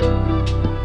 Música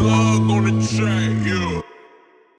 plug on the track.